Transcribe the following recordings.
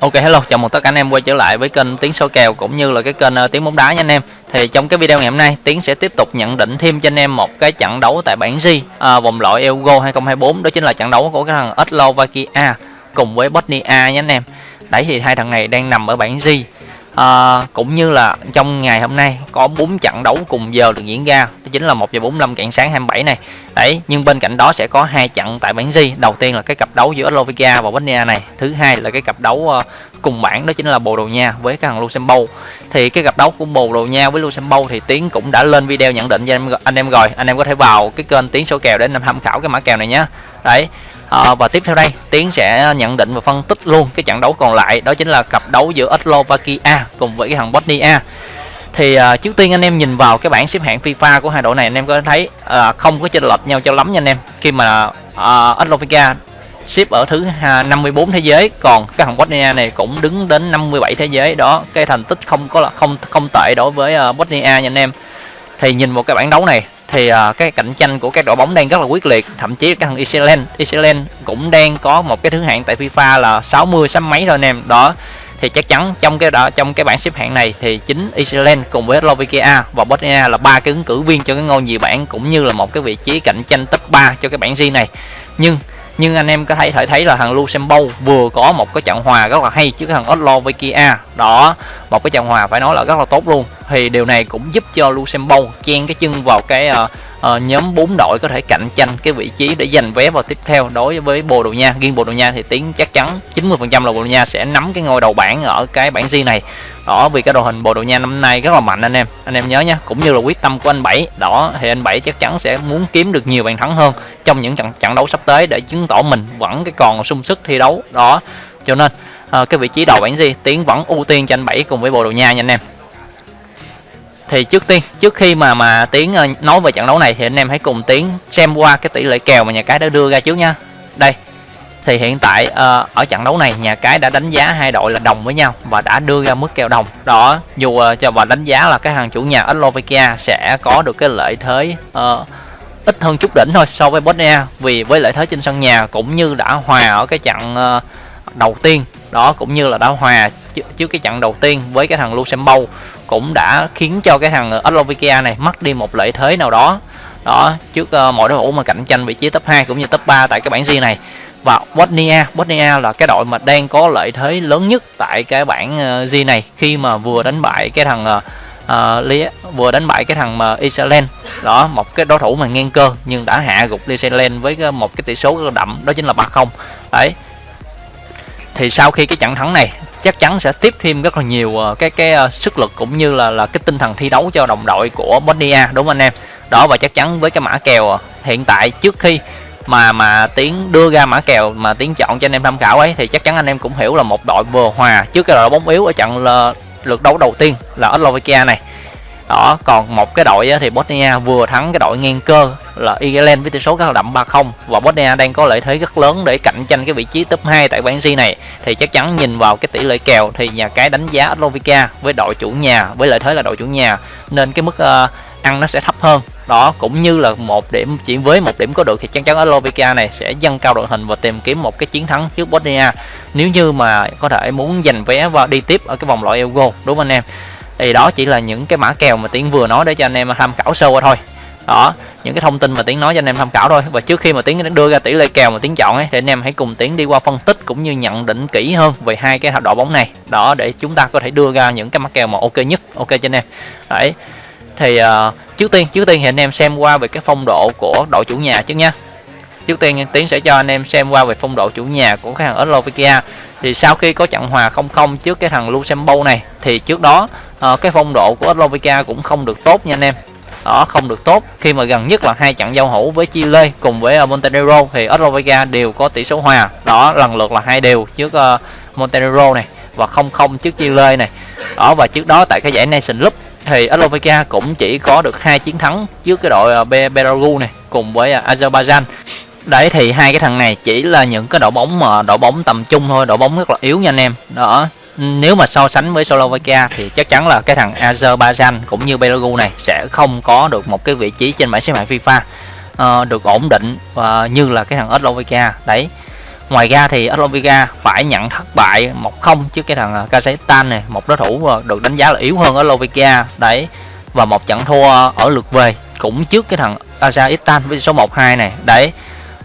Ok hello, chào mừng tất cả anh em quay trở lại với kênh Tiếng số kèo cũng như là cái kênh uh, Tiếng bóng đá nha anh em. Thì trong cái video ngày hôm nay, Tiến sẽ tiếp tục nhận định thêm cho anh em một cái trận đấu tại bảng G uh, vòng loại Euro 2024 đó chính là trận đấu của cái thằng Slovakia cùng với Bosnia nha anh em. Đấy thì hai thằng này đang nằm ở bảng G à, cũng như là trong ngày hôm nay có 4 trận đấu cùng giờ được diễn ra. Đó chính là 1 giờ 45 rạng sáng 27 này. Đấy nhưng bên cạnh đó sẽ có hai trận tại bảng G. Đầu tiên là cái cặp đấu giữa Slovakia và Bosnia này. Thứ hai là cái cặp đấu ờ, cùng bảng đó chính là Bồ Đào Nha với cái thằng Luxembourg. Thì cái cặp đấu của Bồ Đào Nha với Luxembourg thì Tiến cũng đã lên video nhận định cho anh em, anh em rồi. Anh em có thể vào cái kênh Tiến số kèo để anh em tham khảo cái mã kèo này nhé đấy à, và tiếp theo đây tiến sẽ nhận định và phân tích luôn cái trận đấu còn lại đó chính là cặp đấu giữa Slovakia cùng với cái thằng Bosnia. Thì à, trước tiên anh em nhìn vào cái bảng xếp hạng FIFA của hai đội này anh em có thấy à, không có chênh lệch nhau cho lắm nha anh em. Khi mà à, Slovakia xếp ở thứ 54 thế giới còn cái thằng Bosnia này cũng đứng đến 57 thế giới. Đó cái thành tích không có là không không tệ đối với Bosnia nha anh em. Thì nhìn vào cái bảng đấu này thì uh, cái cạnh tranh của các đội bóng đang rất là quyết liệt. Thậm chí các thằng Iceland Iceland cũng đang có một cái thứ hạng tại FIFA là 60 sáu mấy rồi anh em. Đó thì chắc chắn trong cái đó trong cái bảng xếp hạng này thì chính Iceland cùng với Slovakia và Bosnia là ba cái ứng cử viên cho cái ngôi nhì bảng cũng như là một cái vị trí cạnh tranh top 3 cho cái bảng G này. Nhưng nhưng anh em có thể thể thấy là thằng Luxembourg vừa có một cái trận hòa rất là hay trước thằng Slovakia đó một cái trận hòa phải nói là rất là tốt luôn. Thì điều này cũng giúp cho Luxembourg chen cái chân vào cái uh, uh, nhóm bốn đội có thể cạnh tranh cái vị trí để giành vé vào tiếp theo đối với Bồ Đào Nha. Riêng Bồ Đào Nha thì tiếng chắc chắn 90% là Bồ Đào Nha sẽ nắm cái ngôi đầu bảng ở cái bảng G này. Đó vì cái đội hình Bồ Đào Nha năm nay rất là mạnh anh em. Anh em nhớ nhé cũng như là quyết tâm của anh Bảy. Đó thì anh Bảy chắc chắn sẽ muốn kiếm được nhiều bàn thắng hơn trong những trận trận đấu sắp tới để chứng tỏ mình vẫn cái còn sung sức thi đấu. Đó cho nên à, cái vị trí đầu bảng G tiến vẫn ưu tiên cho anh Bảy cùng với Bồ Đào Nha nha anh em. Thì trước tiên trước khi mà mà tiến ờ, nói về trận đấu này thì anh em hãy cùng tiến xem qua cái tỷ lệ kèo mà nhà cái đã đưa ra trước nha. Đây thì hiện tại uh, ở trận đấu này nhà cái đã đánh giá hai đội là đồng với nhau và đã đưa ra mức kèo đồng. Đó dù uh, cho và đánh giá là cái hàng chủ nhà Slovakia sẽ có được cái lợi thế uh, ít hơn chút đỉnh thôi so với Bosnia vì với lợi thế trên sân nhà cũng như đã hòa ở cái trận ờ, đầu tiên. Đó cũng như là đã hòa trước cái trận đầu tiên với cái thằng Luxembourg cũng đã khiến cho cái thằng Slovakia này mất đi một lợi thế nào đó. Đó trước ờ, uh, mọi đối thủ mà cạnh tranh vị trí top 2 cũng như top 3 tại cái bảng G này. Và Bosnia Bosnia là cái đội mà đang có lợi thế lớn nhất tại cái bảng uh, G này khi mà vừa đánh bại cái thằng uh, uh, vừa đánh bại cái thằng mà Iceland đó một cái đối thủ mà ngang cơ nhưng đã hạ gục Iceland với một cái tỷ số đậm đó chính là 3-0 đấy. Thì sau khi cái trận thắng này chắc chắn sẽ tiếp thêm rất là nhiều ờ, cái cái ờ, sức lực cũng như là là cái tinh thần thi đấu cho đồng đội của Bosnia đúng không anh em? Đó và chắc chắn với cái mã kèo hiện tại trước khi mà mà tiến đưa ra mã kèo mà tiến chọn cho anh em tham khảo ấy thì chắc chắn anh em cũng hiểu là một đội vừa hòa trước cái đội bóng yếu ở trận là lượt đấu đầu tiên là Slovakia này. Đó còn một cái đội thì Bosnia vừa thắng cái đội ngang cơ là Ireland với tỷ số cao là đậm 3-0 và Bosnia đang có lợi thế rất lớn để cạnh tranh cái vị trí top 2 tại bảng G này. Thì chắc chắn nhìn vào cái tỷ lệ kèo thì nhà cái đánh giá Slovakia với đội chủ nhà với lợi thế là đội chủ nhà. Nên cái mức uh, ăn nó sẽ thấp hơn. Đó, cũng như là một điểm, chỉ với một điểm có được thì chắc chắn Slovakia này sẽ dâng cao đội hình và tìm kiếm một cái chiến thắng trước Bosnia. Nếu như mà có thể muốn giành vé và đi tiếp ở cái vòng loại Euro, đúng không anh em? Thì đó chỉ là những cái mã kèo mà tiến vừa nói để cho anh em tham khảo sơ qua thôi. Đó, những cái thông tin mà tiến nói cho anh em tham khảo thôi. Và trước khi mà tiến đưa ra tỷ lệ kèo mà tiến chọn ấy, thì anh em hãy cùng tiến đi qua phân tích cũng như nhận định kỹ hơn về hai cái đội bóng này. Đó, để chúng ta có thể đưa ra những cái mã kèo mà ok nhất, ok cho anh em. Đấy thì uh, trước tiên trước tiên thì anh em xem qua về cái phong độ của đội chủ nhà trước nha trước tiên tiến sẽ cho anh em xem qua về phong độ chủ nhà của cái thằng Slovakia thì sau khi có trận hòa 0-0 trước cái thằng Luxembourg này thì trước đó uh, cái phong độ của Slovakia cũng không được tốt nha anh em. Đó không được tốt. Khi mà gần nhất là hai trận giao hữu với Chile cùng với ờ, Montenegro thì Slovakia đều có tỷ số hòa. Đó lần lượt là hai đều trước uh, Montenegro này và 0-0 trước Chile này. Đó và trước đó tại cái giải Nation Cup thì Slovakia cũng chỉ có được hai chiến thắng trước cái đội ờ, Belarus này cùng với ờ, Azerbaijan. Đấy thì hai cái thằng này chỉ là những cái đội bóng mà đội bóng tầm trung thôi đội bóng rất là yếu nha anh em. Đó nếu mà so sánh với Slovakia thì chắc chắn là cái thằng Azerbaijan cũng như Belarus này sẽ không có được một cái vị trí trên bảng xếp hạng FIFA uh, được ổn định và như là cái thằng Slovakia đấy ngoài ra thì Aslovica phải nhận thất bại 1-0 trước cái thằng à, Kazakhstan này, một đối thủ à, được đánh giá là yếu hơn Aslovica đấy. Và một trận thua ở lượt về cũng trước cái thằng Azerbaijan với số 1-2 này, đấy.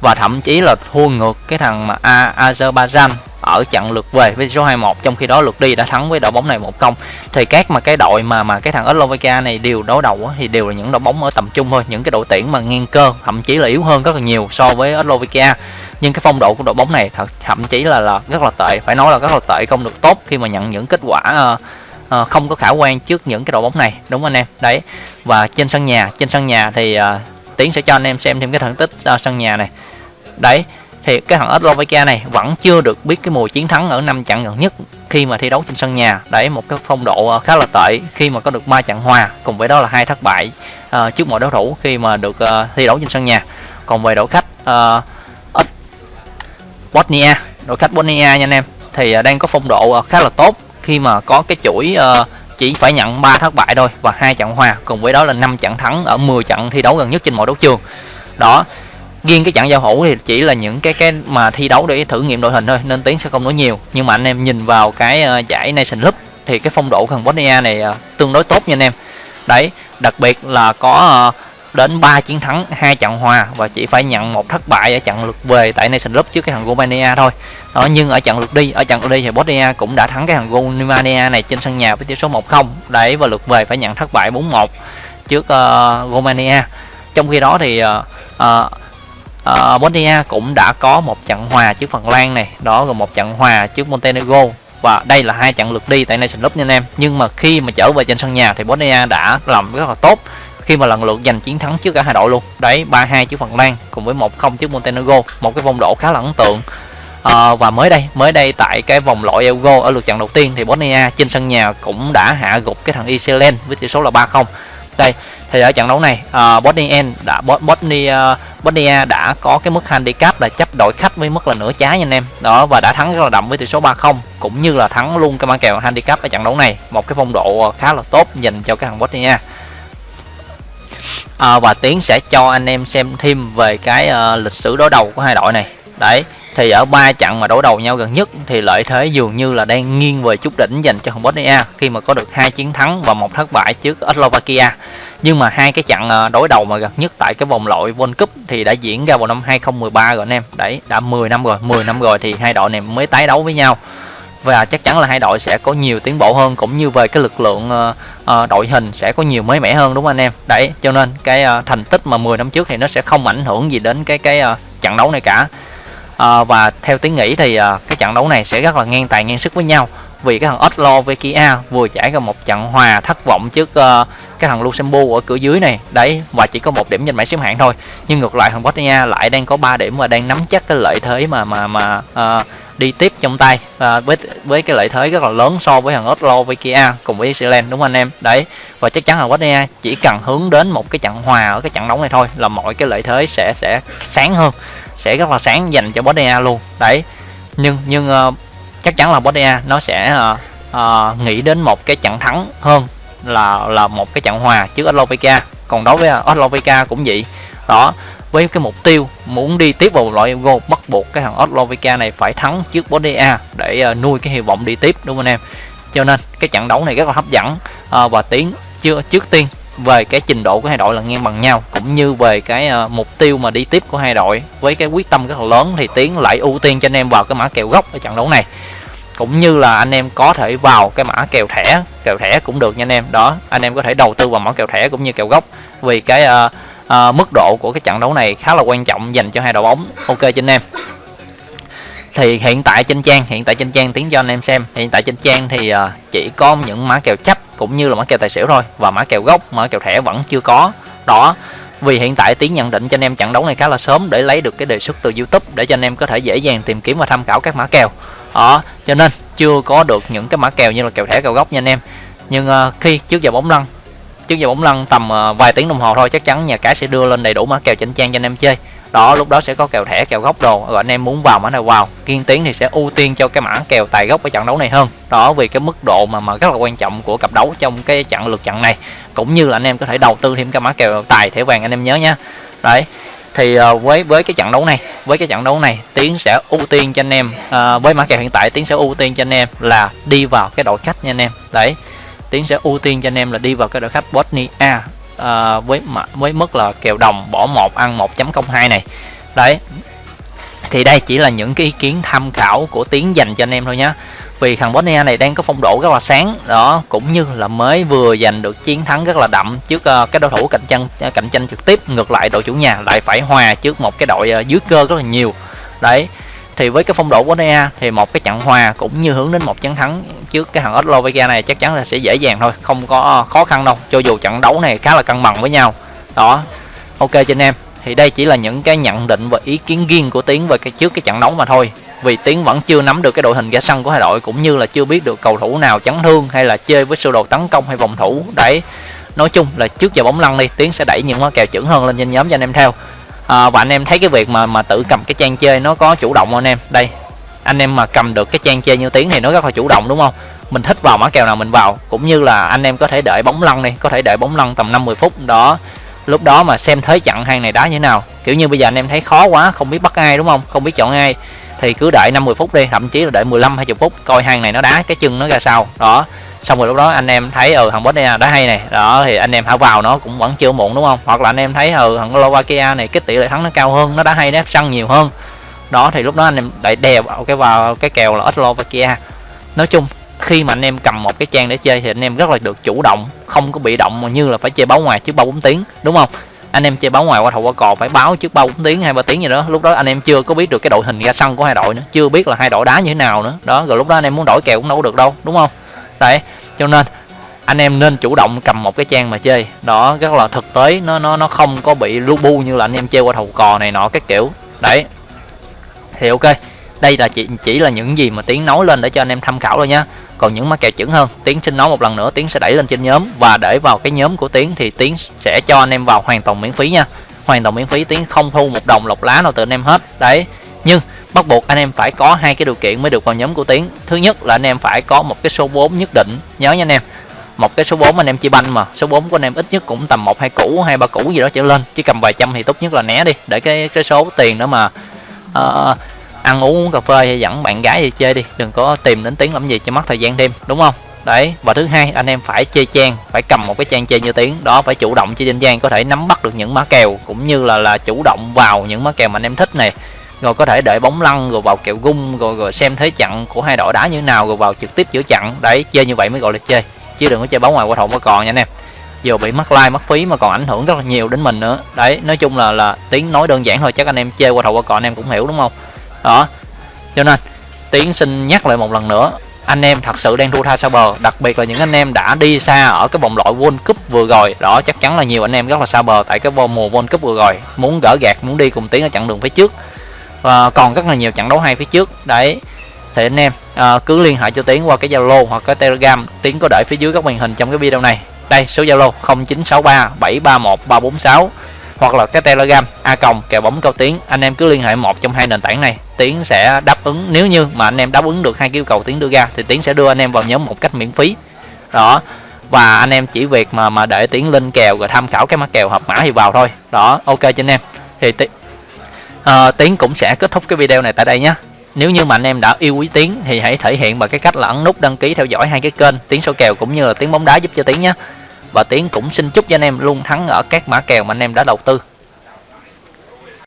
Và thậm chí là thua ngược cái thằng mà Azerbaijan ở trận lượt về với số 21 trong khi đó lượt đi đã thắng với đội bóng này 1-0 thì các mà cái đội mà mà cái thằng Slovakia này đều đối đầu thì đều là những đội bóng ở tầm trung thôi. Những cái đội tuyển mà ngang cơ thậm chí là yếu hơn rất là nhiều so với Slovakia nhưng cái phong độ của đội bóng này thật thậm chí là là rất là tệ phải nói là rất là tệ không được tốt khi mà nhận những kết quả uh, uh, không có khả quan trước những cái đội bóng này. Đúng không anh em? Đấy. Và trên sân nhà trên sân nhà thì uh, tiến sẽ cho anh em xem thêm cái thành tích uh, sân nhà này. Đấy thì cái thằng Slovakia này vẫn chưa được biết cái mùa chiến thắng ở năm trận gần nhất khi mà thi đấu trên sân nhà. Đấy một cái phong độ ờ, khá là tệ khi mà có được ba trận hòa cùng với đó là hai thất bại uh, trước mọi đối thủ khi mà được uh, thi đấu trên sân nhà. Còn về đội khách uh, Bosnia đội khách Bosnia nha anh em thì uh, đang có phong độ uh, khá là tốt khi mà có cái chuỗi uh, chỉ phải nhận 3 thất bại thôi và hai trận hòa cùng với đó là 5 trận thắng ở 10 trận thi đấu gần nhất trên mọi đấu trường. Đó riêng cái trận giao hữu thì chỉ là những cái cái mà thi đấu để thử nghiệm đội hình thôi nên tiến sẽ không nói nhiều. Nhưng mà anh em nhìn vào cái uh, giải Nation Cup thì cái phong độ thằng Bosnia này uh, tương đối tốt nha anh em. Đấy đặc biệt là có uh, đến 3 chiến thắng hai trận hòa và chỉ phải nhận một thất bại ở trận lượt về tại Nation Cup trước cái thằng Romania thôi. Đó nhưng ở trận lượt đi ở trận lượt đi thì Bosnia cũng đã thắng cái thằng Romania này trên sân nhà với tỷ số 1-0 đấy và lượt về phải nhận thất bại 4-1 trước uh, Romania. Trong khi đó thì uh, uh, Ờ, Bosnia cũng đã có một trận hòa trước Phần Lan này đó rồi một trận hòa trước Montenegro. Và đây là hai trận lượt đi tại Nation Cup nha anh em. Nhưng mà khi mà trở về trên sân nhà thì Bosnia đã làm rất là tốt khi mà lần lượt giành chiến thắng trước cả hai đội luôn. Đấy 3-2 trước Phần Lan cùng với 1-0 trước Montenegro. Một cái phong độ khá là ấn tượng. À, và mới đây mới đây tại cái vòng loại Euro ở lượt trận đầu tiên thì Bosnia trên sân nhà cũng đã hạ gục cái thằng Iceland với tỷ số là 3-0 đây thì ở trận đấu này ờ, uh, Bosnia đã Bosnia ờ, Bosnia đã có cái mức handicap là chấp đội khách với mức là nửa trái nha anh em. Đó và đã thắng rất là đậm với tỷ số 3-0 cũng như là thắng luôn cái mã kèo handicap ở trận đấu này. Một cái phong độ ờ, khá là tốt dành cho cái thằng Bosnia à, và tiến sẽ cho anh em xem thêm về cái uh, lịch sử đối đầu của hai đội này. Đấy thì ở ba trận mà đối đầu nhau gần nhất thì lợi thế dường như là đang nghiêng về chút đỉnh dành cho thằng Bosnia khi mà có được hai chiến thắng và một thất bại trước Slovakia. Nhưng mà hai cái trận ờ, đối đầu mà gần nhất tại cái vòng loại World Cup thì đã diễn ra vào năm 2013 rồi anh em. Đấy, đã 10 năm rồi 10 năm rồi thì hai đội này mới tái đấu với nhau. Và chắc chắn là hai đội sẽ có nhiều tiến bộ hơn, cũng như về cái lực lượng ờ, ờ, đội hình sẽ có nhiều mới mẻ hơn, đúng không anh em? Đấy, cho nên cái thành tích mà 10 năm trước thì nó sẽ không ảnh hưởng gì đến cái cái trận đấu này cả à, và theo tiếng nghĩ thì à, cái trận đấu này sẽ rất là ngang tài ngang sức với nhau vì cái thằng Oslo với Kia vừa trải qua một trận hòa thất vọng trước uh, cái thằng Luxembourg ở cửa dưới này. Đấy và chỉ có một điểm trên bảng xếp hạng thôi nhưng ngược lại thằng Bosnia lại đang có 3 điểm và đang nắm chắc cái lợi thế mà mà mà uh, đi tiếp trong tay. À, với với cái lợi thế rất là lớn so với thằng Oslo với Kia cùng với Iceland đúng không anh em? Đấy và chắc chắn là Bosnia chỉ cần hướng đến một cái trận hòa ở cái trận đấu này thôi là mọi cái lợi thế sẽ sẽ sáng hơn sẽ rất là sáng dành cho Bosnia luôn. Đấy nhưng nhưng uh, chắc chắn là Bosnia nó sẽ uh, uh, nghĩ đến một cái trận thắng hơn là là một cái trận hòa trước Slovakia còn đối với Slovakia cũng vậy. Đó với cái mục tiêu muốn đi tiếp vào loại gold bắt buộc cái thằng Oslovica này phải thắng trước Bosnia để ờ, nuôi cái hy vọng đi tiếp đúng không anh em? Cho nên cái trận đấu này rất là hấp dẫn à, và tiến chưa trước tiên về cái trình độ của hai đội là ngang bằng nhau cũng như về cái uh, mục tiêu mà đi tiếp của hai đội. Với cái quyết tâm rất là lớn thì tiến lại ưu tiên cho anh em vào cái mã kèo gốc ở trận đấu này. Cũng như là anh em có thể vào cái mã kèo thẻ kèo thẻ cũng được nha anh em. Đó anh em có thể đầu tư vào mã kèo thẻ cũng như kèo gốc. Vì cái uh, uh, mức độ của cái trận đấu này khá là quan trọng dành cho hai đội bóng. Ok cho anh em thì hiện tại trên trang hiện tại trên trang tiến cho anh em xem. Hiện tại trên trang thì uh, chỉ có những mã kèo chấp cũng như là mã kèo tài xỉu thôi. Và mã kèo gốc mã kèo thẻ vẫn chưa có. Đó. Vì hiện tại tiến nhận định cho anh em trận đấu này khá là sớm để lấy được cái đề xuất từ youtube để cho anh em có thể dễ dàng tìm kiếm và tham khảo các mã kèo. Đó. Cho nên chưa có được những cái mã kèo như là kèo thẻ kèo gốc nha anh em. Nhưng uh, khi trước giờ bóng lăn trước giờ bóng lăn tầm ờ, vài tiếng đồng hồ thôi chắc chắn nhà cái sẽ đưa lên đầy đủ mã kèo chỉnh trang cho anh em chơi. Đó lúc đó sẽ có kèo thẻ kèo góc đồ rồi anh em muốn vào mã nào vào. Kiên tiến thì sẽ ưu tiên cho cái mã kèo tài gốc ở trận đấu này hơn. Đó vì cái mức độ mà mà rất là quan trọng của cặp đấu trong cái trận lượt trận này. Cũng như là anh em có thể đầu tư thêm cái mã kèo tài thẻ vàng anh em nhớ nhé đấy thì ờ, với với cái trận đấu này với cái trận đấu này tiến sẽ ưu tiên cho anh em à, với mã kèo hiện tại tiến sẽ ưu tiên cho anh em là đi vào cái đội khách nha anh em. Đấy tiến sẽ ưu tiên cho anh em là đi vào cái đội khách Bosnia uh, à, với với mức là kèo đồng bỏ một ăn 1.02 này. Đấy. Thì đây chỉ là những cái ý kiến tham khảo của tiến dành cho anh em thôi nhé vì thằng Bosnia này đang có phong độ rất là sáng đó cũng như là mới vừa giành được chiến thắng rất là đậm trước uh, cái đối thủ cạnh tranh ờ, cạnh tranh trực tiếp ngược lại đội chủ nhà lại phải hòa trước một cái đội uh, dưới cơ rất là nhiều. Đấy thì với cái phong độ của Nea, thì một cái trận hòa cũng như hướng đến một chiến thắng trước cái thằng Slovakia này chắc chắn là sẽ dễ dàng thôi, không có khó khăn đâu. Cho dù trận đấu này khá là cân bằng với nhau. Đó, ok cho anh em. Thì đây chỉ là những cái nhận định và ý kiến riêng của tiến về cái trước cái trận đấu mà thôi. Vì tiến vẫn chưa nắm được cái đội hình ra sân của hai đội, cũng như là chưa biết được cầu thủ nào chấn thương hay là chơi với sơ đồ tấn công hay phòng thủ. Đấy, nói chung là trước giờ bóng lăn đi, tiến sẽ đẩy những mã kèo chuẩn hơn lên trên nhóm cho anh em theo à, và anh em thấy cái việc mà mà tự cầm cái trang chơi nó có chủ động không anh em? Đây anh em mà cầm được cái trang chơi như tiếng thì nó rất là chủ động đúng không? Mình thích vào mã kèo nào mình vào cũng như là anh em có thể đợi bóng lăn đi có thể đợi bóng lăn tầm 50 phút đó. Lúc đó mà xem thế chặn hàng này đá như thế nào. Kiểu như bây giờ anh em thấy khó quá không biết bắt ai đúng không? Không biết chọn ai. Thì cứ đợi 50 phút đi thậm chí là đợi 15 20 phút coi hàng này nó đá cái chân nó ra sao. Đó xong rồi lúc đó anh em thấy ừ thằng Bosnia đá hay này. Đó, thì anh em hả vào nó cũng vẫn chưa muộn, đúng không? Hoặc là anh em thấy ừ thằng Slovakia này cái tỷ lệ thắng nó cao hơn, nó đá hay, nó săn nhiều hơn. Đó, thì lúc đó anh em lại đè vào cái vào cái kèo là Slovakia. Nói chung, khi mà anh em cầm một cái trang để chơi thì anh em rất là được chủ động, không có bị động mà như là phải chơi báo ngoài trước ba bốn tiếng, đúng không? Anh em chơi báo ngoài qua thầu qua cò phải báo trước ba bốn tiếng, hai ba tiếng gì đó. Lúc đó anh em chưa có biết được cái đội hình ra sân của hai đội nữa, chưa biết là hai đội đá như thế nào nữa. Đó, rồi lúc đó anh em muốn đổi kèo cũng đâu được đâu, đúng không? Đấy cho nên, anh em nên chủ động cầm một cái trang mà chơi. Đó rất là thực tế, nó nó nó không có bị lu bu như là anh em chơi qua thầu cò này nọ các kiểu. Đấy. Thì ok, đây là chỉ chỉ là những gì mà tiến nói lên để cho anh em tham khảo thôi nhá. Còn những mã kèo chuẩn hơn, tiến xin nói một lần nữa, tiến sẽ đẩy lên trên nhóm. Và để vào cái nhóm của tiến thì tiến sẽ cho anh em vào hoàn toàn miễn phí nha. Hoàn toàn miễn phí, tiến không thu một đồng lọc lá nào từ anh em hết. Đấy. Nhưng bắt buộc anh em phải có hai cái điều kiện mới được vào nhóm của tiến. Thứ nhất là anh em phải có một cái số 4 nhất định. Nhớ nha anh em một cái số 4 anh em chia banh mà số 4 của anh em ít nhất cũng tầm một hai củ hai ba củ gì đó trở lên. Chứ cầm vài trăm thì tốt nhất là né đi để cái cái số tiền đó mà uh, ăn uống uống cà phê hay dẫn bạn gái đi chơi đi. Đừng có tìm đến tiếng làm gì cho mất thời gian thêm đúng không? Đấy và thứ hai anh em phải chơi trang phải cầm một cái trang chơi như tiếng đó phải chủ động chơi trên trang có thể nắm bắt được những mã kèo cũng như là là chủ động vào những mã kèo mà anh em thích này rồi có thể đợi bóng lăn rồi vào kẹo gung rồi rồi xem thế chặn của hai đội đá như thế nào rồi vào trực tiếp giữa chặn đấy, chơi như vậy mới gọi là chơi, chứ đừng có chơi bóng ngoài qua thòng qua còn nha anh em. Vừa bị mất like mất phí mà còn ảnh hưởng rất là nhiều đến mình nữa. Đấy, nói chung là là tiếng nói đơn giản thôi, chắc anh em chơi qua thầu qua còn anh em cũng hiểu đúng không? Đó, cho nên tiến xin nhắc lại một lần nữa, anh em thật sự đang thua tha xa bờ. Đặc biệt là những anh em đã đi xa ở cái vòng loại World Cup vừa rồi. Đó, chắc chắn là nhiều anh em rất là xa bờ tại cái mùa World Cup vừa rồi. Muốn gỡ gạt muốn đi cùng tiến ở chặng đường phía trước và còn rất là nhiều trận đấu hay phía trước. Đấy thì anh em à, cứ liên hệ cho tiến qua cái zalo hoặc cái telegram. Tiến có để phía dưới các màn hình trong cái video này. Đây số zalo 0963 731 346 hoặc là cái telegram a còng kèo bóng cao tiến. Anh em cứ liên hệ một trong hai nền tảng này. Tiến sẽ đáp ứng. Nếu như mà anh em đáp ứng được hai yêu cầu tiến đưa ra thì tiến sẽ đưa anh em vào nhóm một cách miễn phí. Đó và anh em chỉ việc mà mà để tiến lên kèo rồi tham khảo cái mã kèo hợp mã thì vào thôi. Đó ok cho anh em. Thì à, tiến cũng sẽ kết thúc cái video này tại đây nhé. Nếu như mà anh em đã yêu quý tiến thì hãy thể hiện bằng cái cách là ấn nút đăng ký theo dõi hai cái kênh tiến số kèo cũng như là tiến bóng đá giúp cho tiến nhé. Và tiến cũng xin chúc cho anh em luôn thắng ở các mã kèo mà anh em đã đầu tư.